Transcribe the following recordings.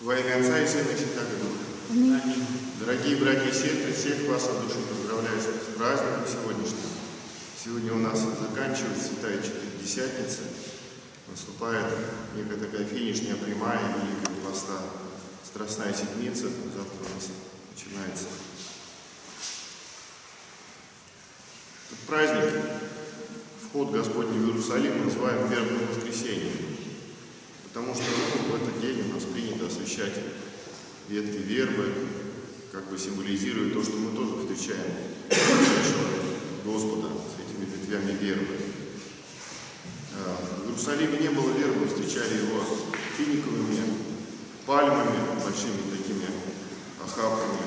Во имя Отца и Сына и Святого Духа. Дорогие братья и сестры, всех вас от души поздравляю с праздником сегодняшним. Сегодня у нас заканчивается Святая Четыредесятница. Наступает некая такая финишная прямая Великого Поста. Страстная седмица. Завтра у нас начинается. Этот праздник, вход Господний в Иерусалим, называем Вербным воскресеньем. Потому что ну, в этот день у нас освещать ветки вербы, как бы символизируя то, что мы тоже встречаем Господа с этими ветвями вербы. А, в Иерусалиме не было вербы, встречали его финиковыми пальмами, большими такими охапками,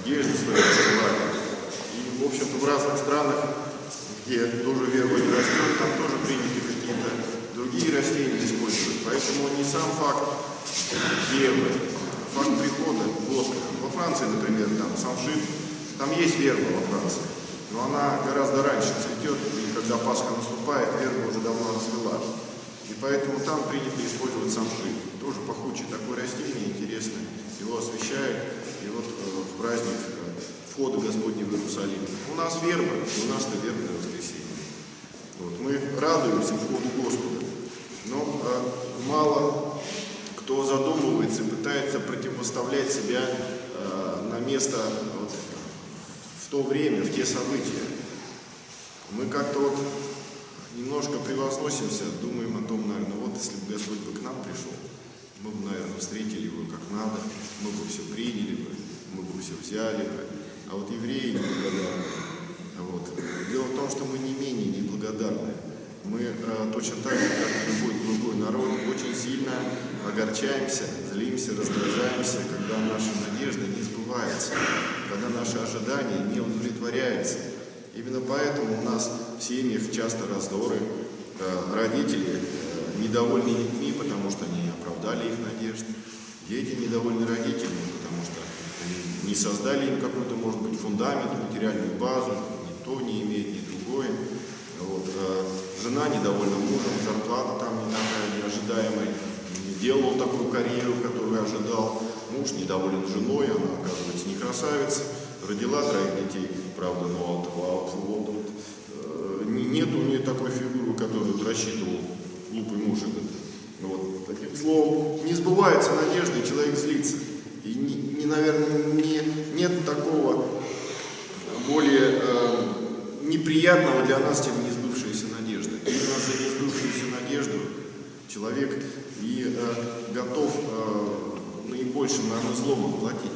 одежды своей расстилали. И, в общем-то, в разных странах, где тоже верба не растет, там тоже приняты какие-то другие растения используют. Поэтому не сам факт вербы, факт прихода Господа. Во Франции, например, там самшит, там есть верба во Франции, но она гораздо раньше цветет, и когда Пасха наступает, верба уже давно отцвела. И поэтому там принято использовать самшит. Тоже пахучее такое растение, интересное. Его освещают, и вот э, в праздник э, входа Господня в Иерусалим. У нас верба, у нас-то вербное воскресенье. Вот, мы радуемся входу Господа. Но э, мало противопоставлять себя э, на место вот, в то время, в те события. Мы как-то вот немножко превозносимся, думаем о том, наверное, вот если бы Господь бы к нам пришел, мы бы, наверное, встретили его как надо, мы бы все приняли бы, мы бы все взяли бы. А вот евреи неблагодарны. Вот. Дело в том, что мы не менее неблагодарны мы э, точно так же, как и любой другой народ, очень сильно огорчаемся, злимся, раздражаемся, когда наша надежда не сбывается, когда наши ожидания не удовлетворяются. Именно поэтому у нас в семьях часто раздоры, э, родители э, недовольны детьми, потому что они оправдали их надежды, дети недовольны родителями, потому что не создали им какой-то, может быть, фундамент, материальную базу, ни то не имеет, ни другое. Вот. Э, жена недовольна мужем, зарплата там не такая неожидаемая, не делал такую карьеру, которую ожидал. Муж недоволен женой, она, оказывается, не красавица, родила троих детей, правда, но вот, вот, вот, э, нет у нее такой фигуры, которую рассчитывал глупый муж этот. Вот. Таким словом, не сбывается надежда, и человек злится. И, не, не, наверное, не, нет такого более э, неприятного для нас, чем не именно за несбывшуюся надежду человек и э, готов э, наибольшим, наверное, злом отплатить.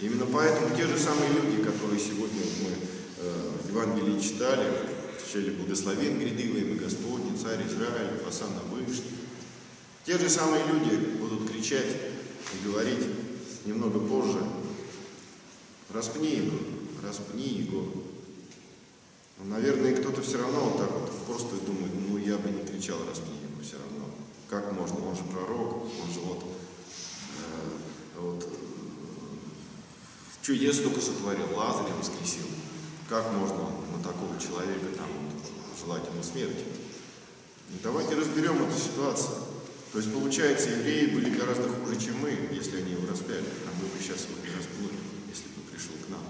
Именно поэтому те же самые люди, которые сегодня мы э, в Евангелии читали, читали «Благословен грядывый Господний, Царь Израиля, Фасана Вышний», те же самые люди будут кричать и говорить немного позже «Распни его, распни его, но, наверное, кто-то все равно вот так вот просто думает, ну я бы не кричал распни его все равно. Как можно? Он же пророк, он же вот, э, вот чудес только сотворил, Лазаря воскресил. Как можно на такого человека там желать ему смерти? И давайте разберем эту ситуацию. То есть, получается, евреи были гораздо хуже, чем мы, если они его распяли. А мы бы сейчас его не распнули, если бы пришел к нам.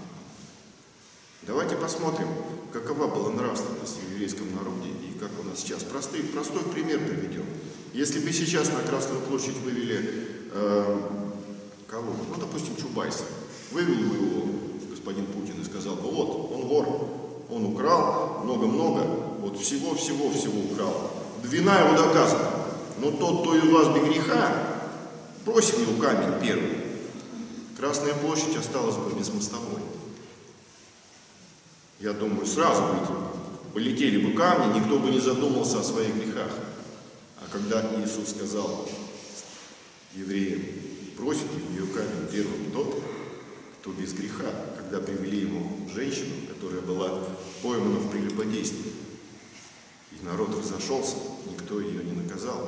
Давайте посмотрим, какова была нравственность в еврейском народе и как у нас сейчас. Простой, простой пример приведем. Если бы сейчас на Красную площадь вывели э, кого? Ну, допустим, Чубайса. Вывел бы его господин Путин и сказал бы, вот, он вор, он украл много-много, вот всего-всего-всего украл. Вина его доказана. Но тот, кто из вас без греха, бросит его камень первый. Красная площадь осталась бы без мостовой я думаю, сразу бы полетели бы камни, никто бы не задумался о своих грехах. Когда Иисус сказал евреям, бросите ее камень первым тот, кто без греха, когда привели ему женщину, которая была поймана в прелюбодействии. И народ разошелся, никто ее не наказал.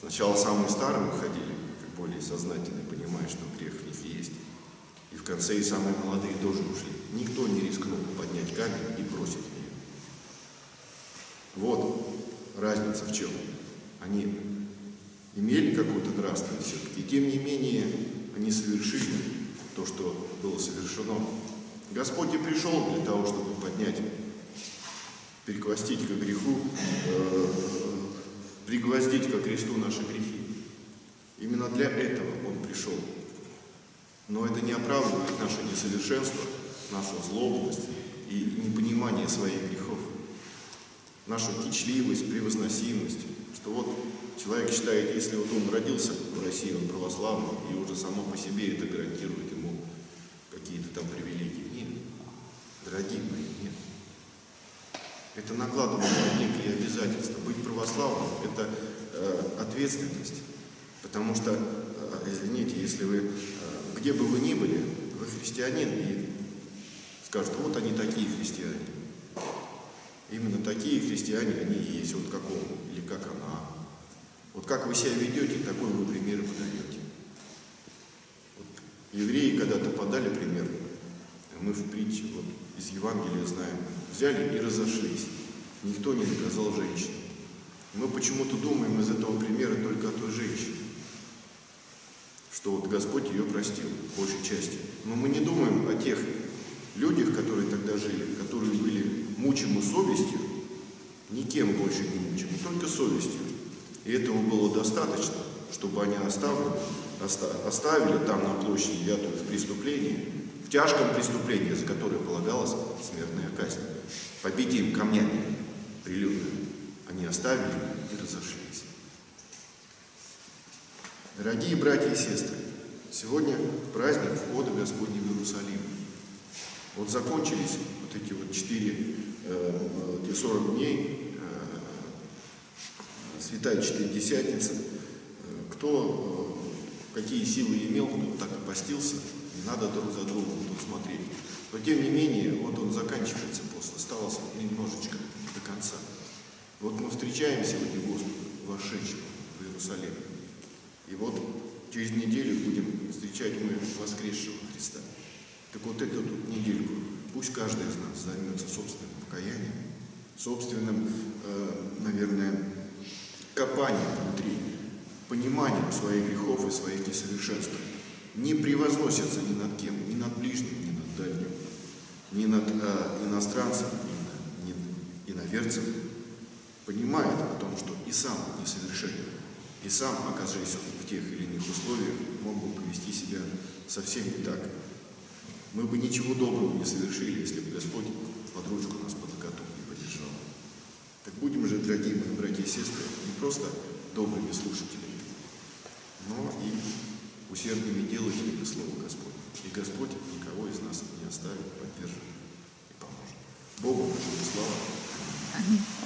Сначала самые старые уходили, как более сознательно понимая, что грех в них есть. И в конце и самые молодые тоже ушли. Никто не рискнул поднять камень и бросить ее. Вот разница в чем. Они имели какую-то нравственность все-таки. Тем не менее, они совершили то, что было совершено. Господь и пришел для того, чтобы поднять, переквостить к греху, э, пригвоздить ко кресту наши грехи. Именно для этого Он пришел. Но это не оправдывает наше несовершенство, нашу злобность и непонимание своих грехов, нашу кичливость, превозносимость, что вот человек считает, если вот он родился в России, он православный, и уже само по себе это гарантирует ему какие-то там привилегии. Нет, дорогие мои, нет. Это накладывает некие обязательства. Быть православным – это э, ответственность. Потому что, э, извините, если вы, э, где бы вы ни были, вы христианин, и скажут, вот они такие христиане. Именно такие христиане они и есть, вот как он или как она. Вот как вы себя ведете, такой вы пример подаете. Вот евреи когда-то подали пример, мы в притче, вот из Евангелия знаем, взяли и разошлись. Никто не наказал женщину. Мы почему-то думаем из этого примера только о той женщине, что вот Господь ее простил, большей части. Но мы не думаем о тех людях, которые тогда жили, которые были мучимы совестью, никем больше не мучимы, только совестью. И этого было достаточно, чтобы они оставили, оставили там на площади Вятую в преступлении, в тяжком преступлении, за которое полагалась смертная казнь. Побить им камнями прилюдно. Они оставили и разошлись. Дорогие братья и сестры, сегодня праздник входа Господня в Иерусалим. Вот закончились эти вот четыре, э, эти 40 дней, э, Святая Четыредесятница. Э, кто какие силы имел, кто так и постился, не надо друг за другом тут смотреть. Но тем не менее, вот он заканчивается пост, осталось немножечко до конца. Вот мы встречаем сегодня Господа, вошедшего в Иерусалим. И вот через неделю будем встречать мы воскресшего Христа. Так вот эту недельку пусть каждый из нас займется собственным покаянием, собственным, э, наверное, копанием внутри, пониманием своих грехов и своих несовершенств. Не превозносится ни над кем, ни над ближним, ни над дальним, ни над э, иностранцем, ни, ни иноверцем. Понимает о том, что и сам несовершенен, и сам, оказываясь в тех или иных условиях, мог бы повести себя совсем не так, мы бы ничего доброго не совершили, если бы Господь под ручку нас под локоток не поддержал. Так будем же, дорогие мои братья и сестры, не просто добрыми слушателями, но и усердными делателями Слова Господня. И Господь никого из нас не оставит, поддержит и поможет. Богу нашему слава. Аминь.